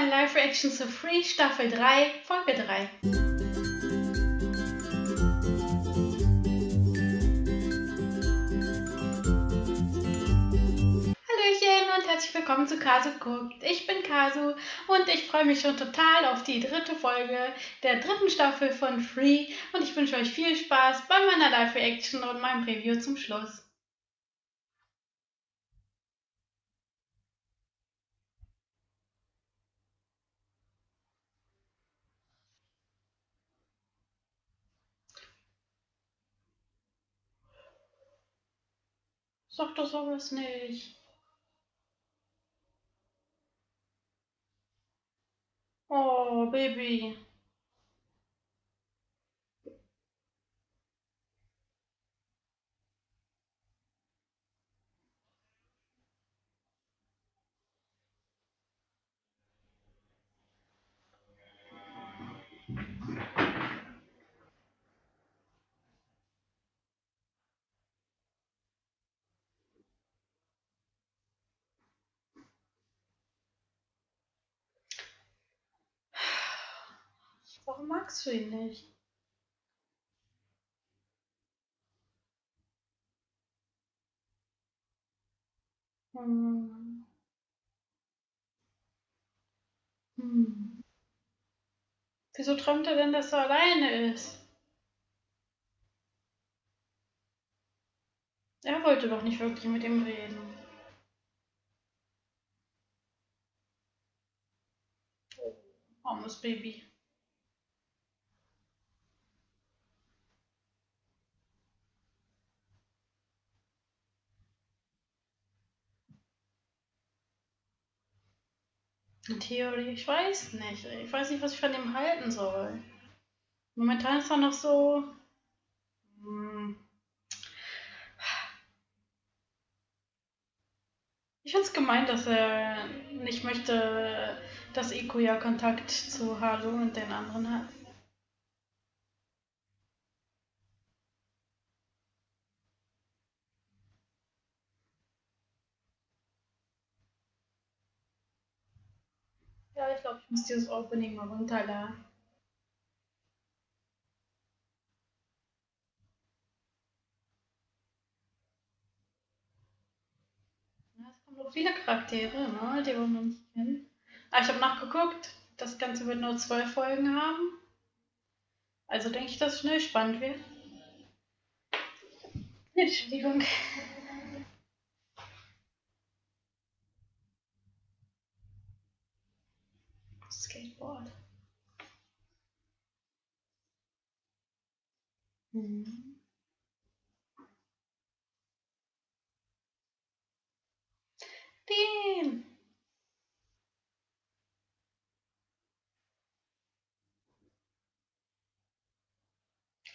meine Live-Reaction zu Free Staffel 3, Folge 3. Hallöchen und herzlich willkommen zu Kasu guckt. Ich bin Kasu und ich freue mich schon total auf die dritte Folge der dritten Staffel von Free und ich wünsche euch viel Spaß bei meiner Live-Reaction und meinem Preview zum Schluss. Sag doch sowas nicht. Oh, Baby. Warum magst du ihn nicht? Hm. Hm. Wieso träumt er denn, dass er alleine ist? Er wollte doch nicht wirklich mit ihm reden. Armes Baby. Theorie, ich weiß nicht. Ich weiß nicht, was ich von ihm halten soll. Momentan ist er noch so. Hm. Ich finde es gemein, dass er nicht möchte, dass Ikuya Kontakt zu Haru und den anderen hat. Ja, ich muss dieses Opening mal runterladen. Es kommen noch viele Charaktere, ne, die wir noch nicht kennen. Aber ich habe nachgeguckt, das Ganze wird nur zwölf Folgen haben. Also denke ich, dass es schnell spannend wird. Entschuldigung. Skateboard. Mhm. Den.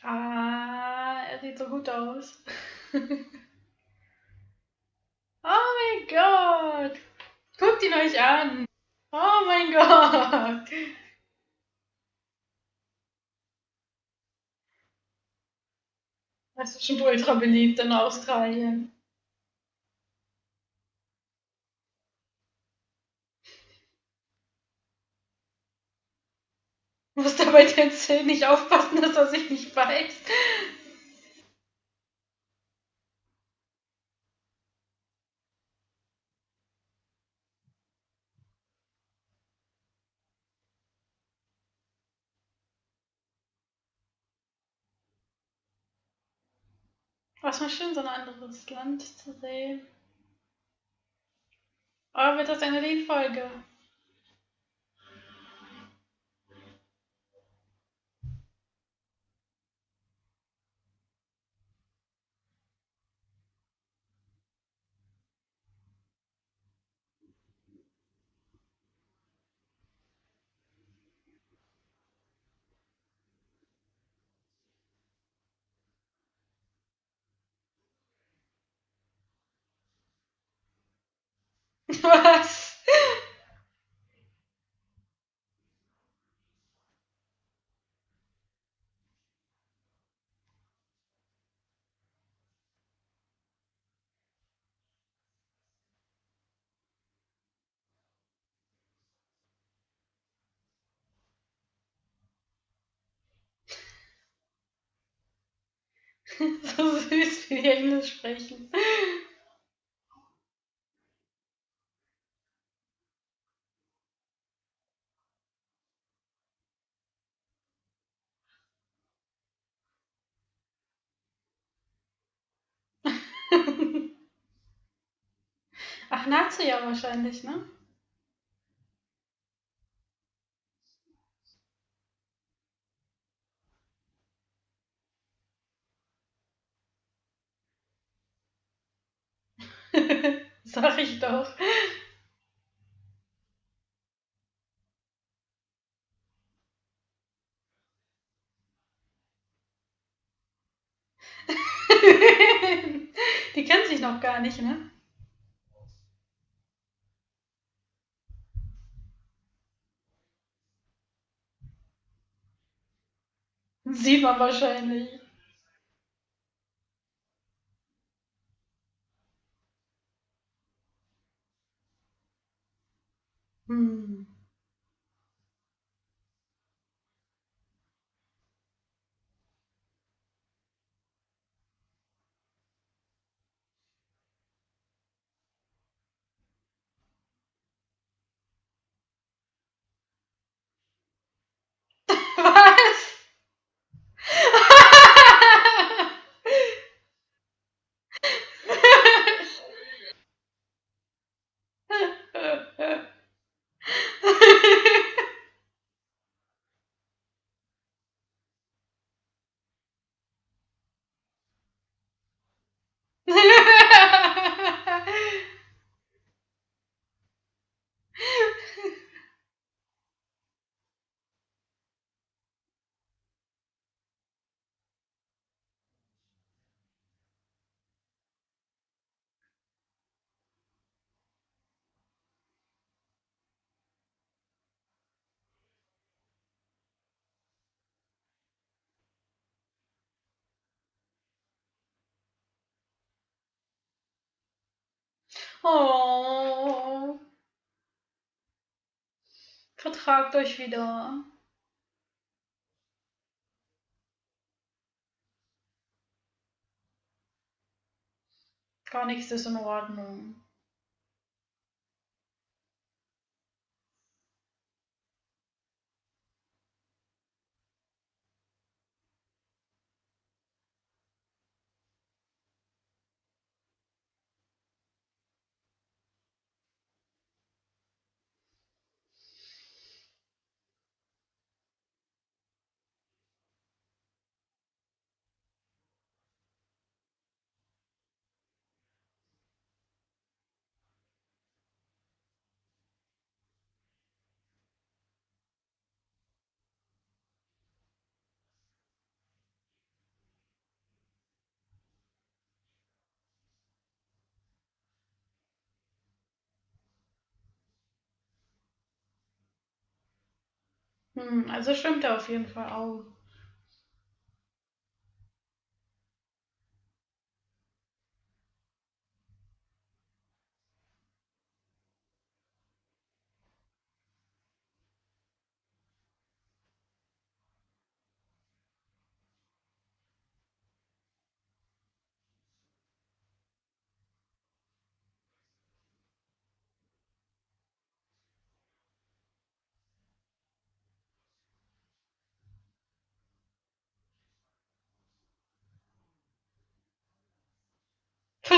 Ah, er sieht so gut aus. oh mein Gott. Guckt ihn euch an. Oh mein Gott. Das ist schon ultra beliebt in Australien. Muss dabei den Zähnen nicht aufpassen, dass er sich nicht beißt. Was mal schön, so ein anderes Land zu sehen. Oh, wird das eine Liedfolge? Was? so süß, wie die Englisch sprechen. Nazi ja wahrscheinlich, ne? Sag ich doch. Die kennt sich noch gar nicht, ne? Sieht man wahrscheinlich. Hm. Oh. Vertragt euch wieder. Gar nichts ist in Ordnung. Hm, also stimmt er auf jeden Fall auch.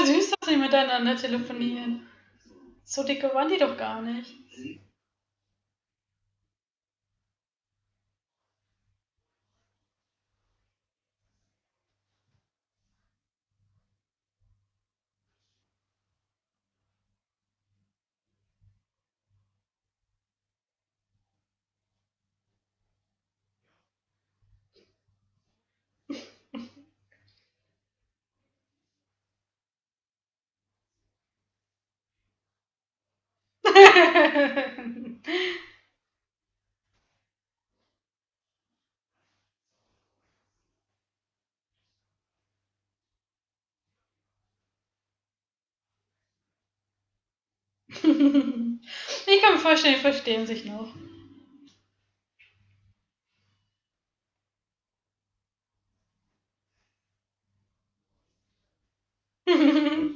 Süß, dass sie miteinander telefonieren. So dicke waren die doch gar nicht. ich kann mir vorstellen, die verstehen sich noch.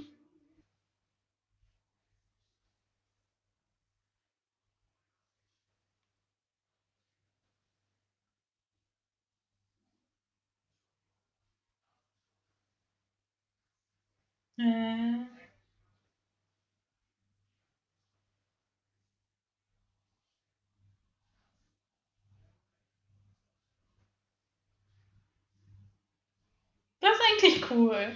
Äh. Das ist eigentlich cool.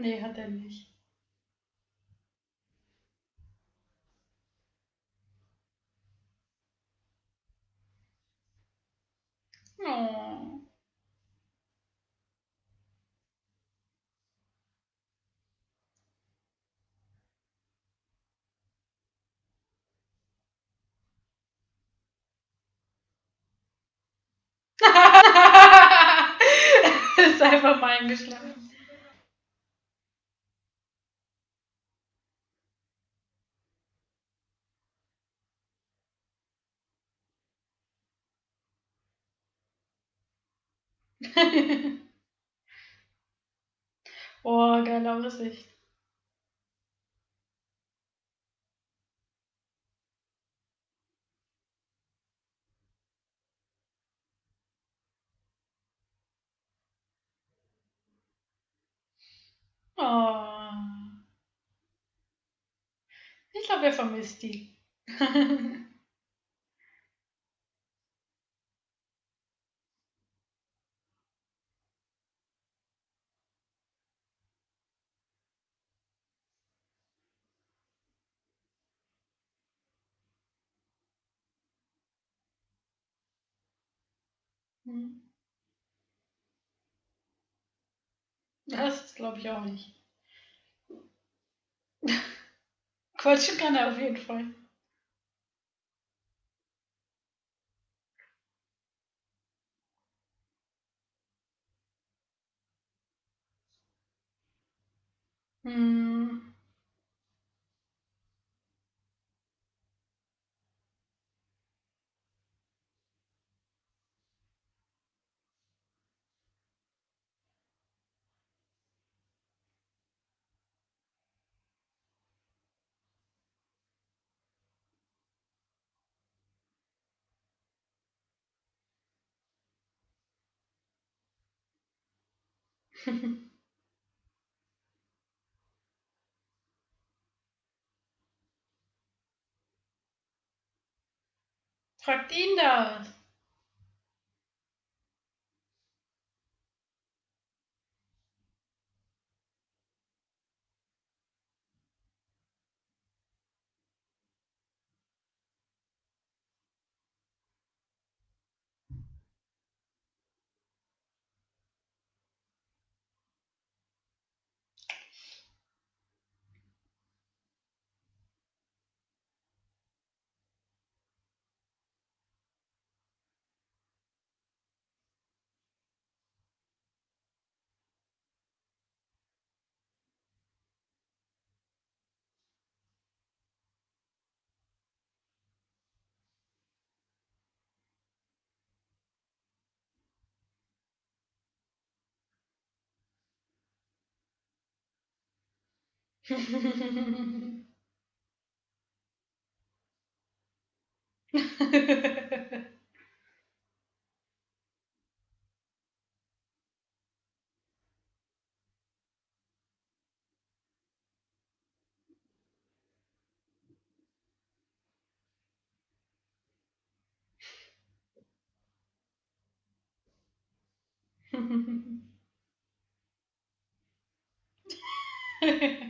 nee, hat er nicht. Oh. ist einfach mal eingeschlafen. oh, geile Aussicht. Oh. Ich glaube, er vermisst die. Hm. Das glaube ich auch nicht. Quatschen kann er auf jeden Fall. Hm. Fragt ihn das. Ha ha ha.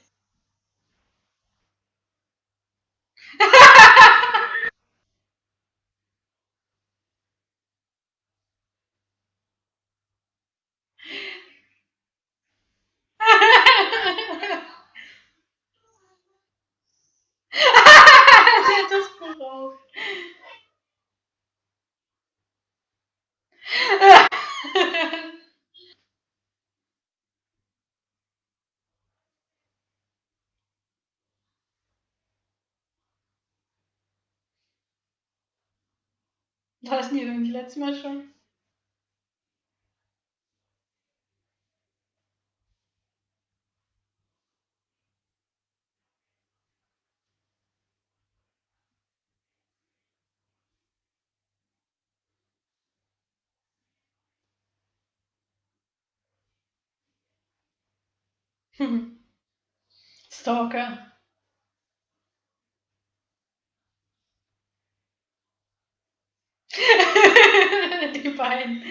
War das nie irgendwie letztes Mal schon? Stalker. Die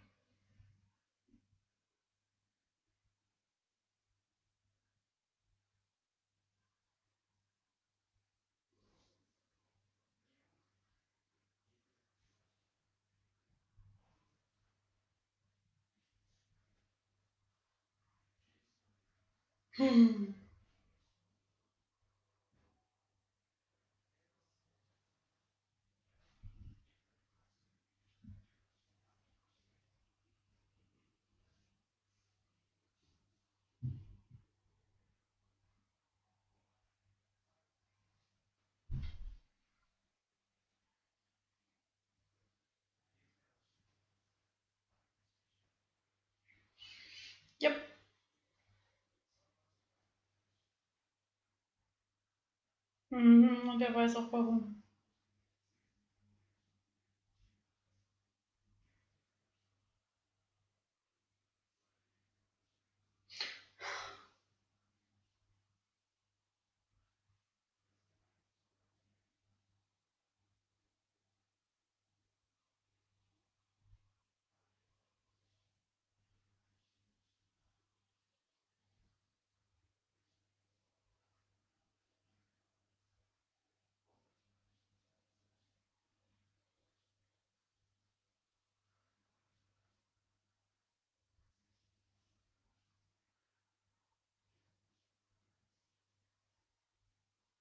Yep. Mhm, und er weiß auch warum.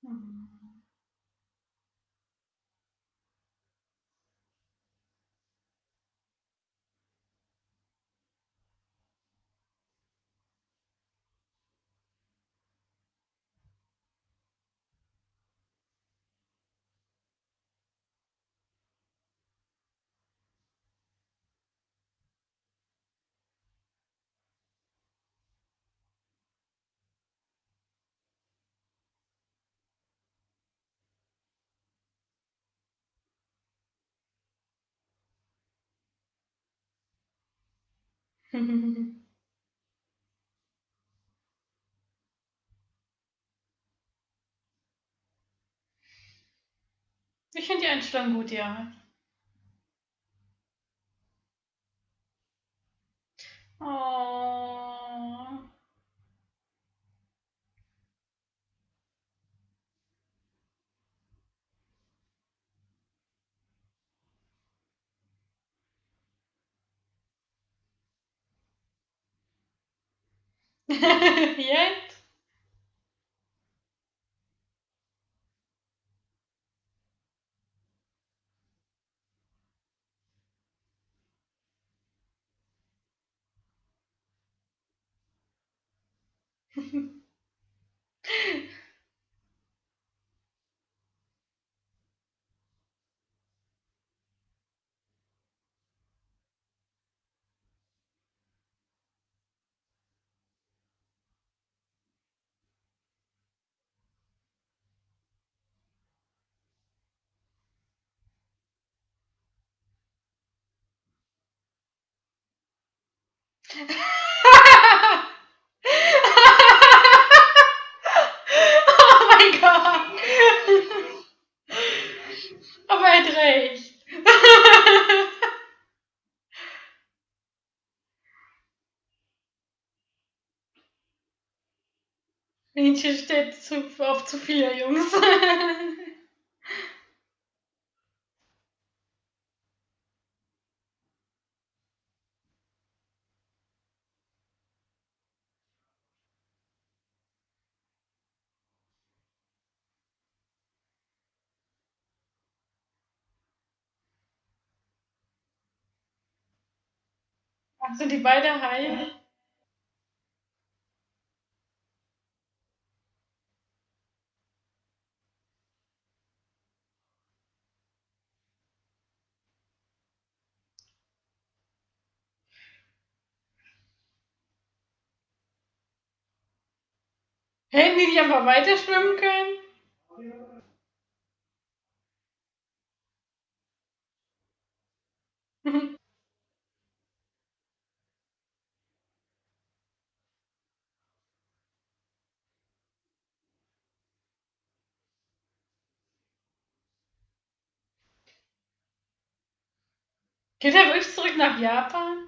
Mhm. Ich finde die Einstellung gut, ja. Oh. Yet. oh mein Gott. Aber er hat recht. Mädchen steht zu, auf zu viele Jungs. Ach, sind die beide heil? Hätten die nicht einfach weiter schwimmen können? Geht er wirklich zurück nach Japan?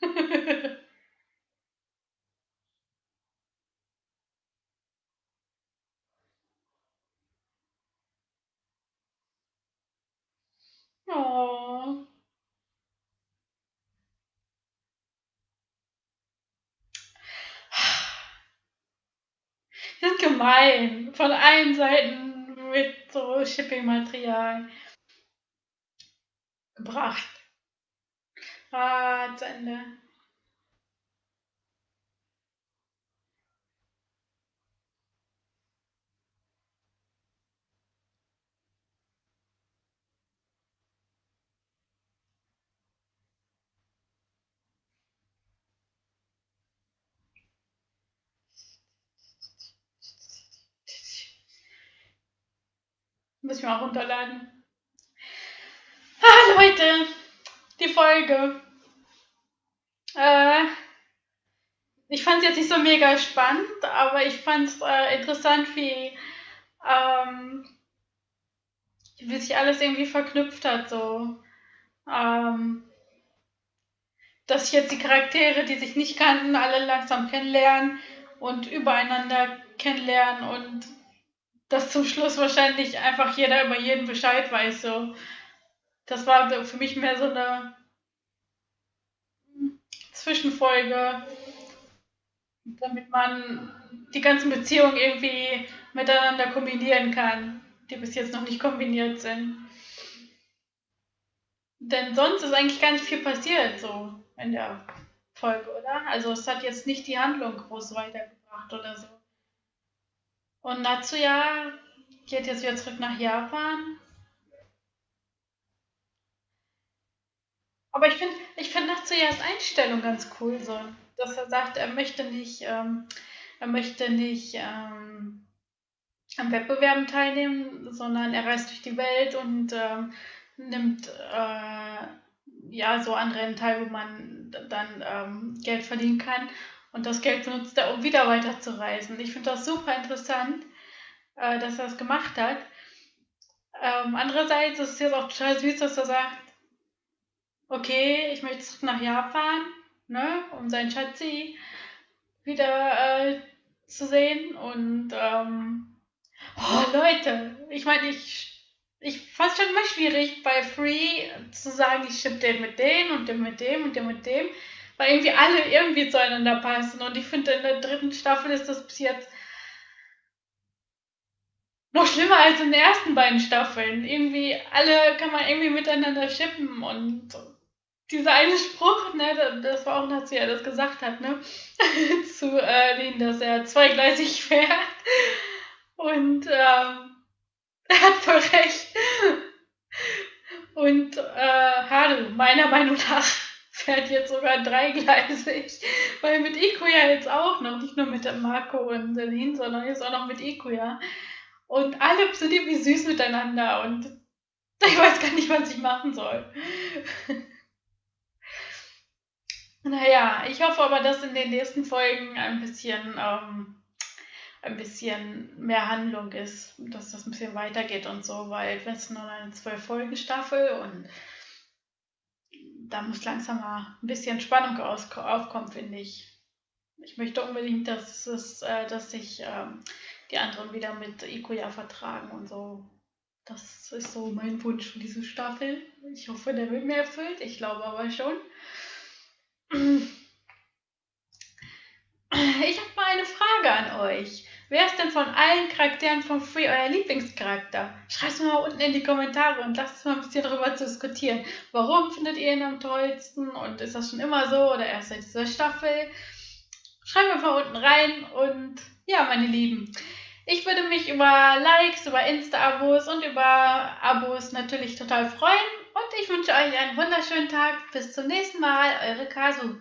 oh. Das ist gemein. Von allen Seiten mit so Shipping-Material gebracht. Ah, zu Ende. Muss ich mal runterladen. Ah, Leute, die Folge. Äh, ich fand es jetzt nicht so mega spannend, aber ich fand es äh, interessant, wie, ähm, wie sich alles irgendwie verknüpft hat. So. Ähm, dass jetzt die Charaktere, die sich nicht kannten, alle langsam kennenlernen und übereinander kennenlernen und dass zum Schluss wahrscheinlich einfach jeder über jeden Bescheid weiß. So. Das war für mich mehr so eine Zwischenfolge, damit man die ganzen Beziehungen irgendwie miteinander kombinieren kann, die bis jetzt noch nicht kombiniert sind. Denn sonst ist eigentlich gar nicht viel passiert so in der Folge, oder? Also es hat jetzt nicht die Handlung groß weitergebracht oder so. Und Natsuya geht jetzt wieder zurück nach Japan. Aber ich finde ich find Natsuyas Einstellung ganz cool, so, dass er sagt, er möchte nicht, ähm, er möchte nicht ähm, an Wettbewerben teilnehmen, sondern er reist durch die Welt und ähm, nimmt äh, ja so an Rennen teil, wo man dann ähm, Geld verdienen kann. Und das Geld benutzt er, um wieder weiter zu reisen. Ich finde das super interessant, äh, dass er das gemacht hat. Ähm, andererseits ist es jetzt auch total süß, dass er sagt, okay, ich möchte zurück nach Japan, ne, um seinen Schatzi wieder äh, zu sehen. Und ähm, oh, Leute, ich meine, ich, ich fand es schon immer schwierig bei Free zu sagen, ich schippe den mit dem und den mit dem und den mit dem weil irgendwie alle irgendwie zueinander passen. Und ich finde, in der dritten Staffel ist das bis jetzt noch schlimmer als in den ersten beiden Staffeln. Irgendwie, alle kann man irgendwie miteinander schippen und dieser eine Spruch, ne, das war auch, sie ja das gesagt hat, ne, zu äh, Lin, dass er zweigleisig fährt. Und ähm, er hat voll recht. Und äh, schade. Meiner Meinung nach fährt jetzt sogar dreigleisig. Weil mit Ikuya jetzt auch noch, nicht nur mit Marco und Celine, sondern jetzt auch noch mit Ikuya. Und alle sind irgendwie süß miteinander und ich weiß gar nicht, was ich machen soll. naja, ich hoffe aber, dass in den nächsten Folgen ein bisschen, ähm, ein bisschen mehr Handlung ist, dass das ein bisschen weitergeht und so, weil es nur eine zwölf-Folgen-Staffel und da muss langsam mal ein bisschen Spannung aufkommen, finde ich. Ich möchte unbedingt, dass, es, äh, dass sich ähm, die anderen wieder mit Ikuya vertragen und so. Das ist so mein Wunsch für diese Staffel. Ich hoffe, der wird mir erfüllt. Ich glaube aber schon. Ich habe mal eine Frage an euch. Wer ist denn von allen Charakteren von Free euer Lieblingscharakter? Schreibt es mal unten in die Kommentare und lasst uns mal ein bisschen darüber diskutieren. Warum findet ihr ihn am tollsten? Und ist das schon immer so oder erst seit dieser Staffel? Schreibt einfach unten rein und ja, meine Lieben. Ich würde mich über Likes, über Insta-Abos und über Abos natürlich total freuen. Und ich wünsche euch einen wunderschönen Tag. Bis zum nächsten Mal. Eure Kasu.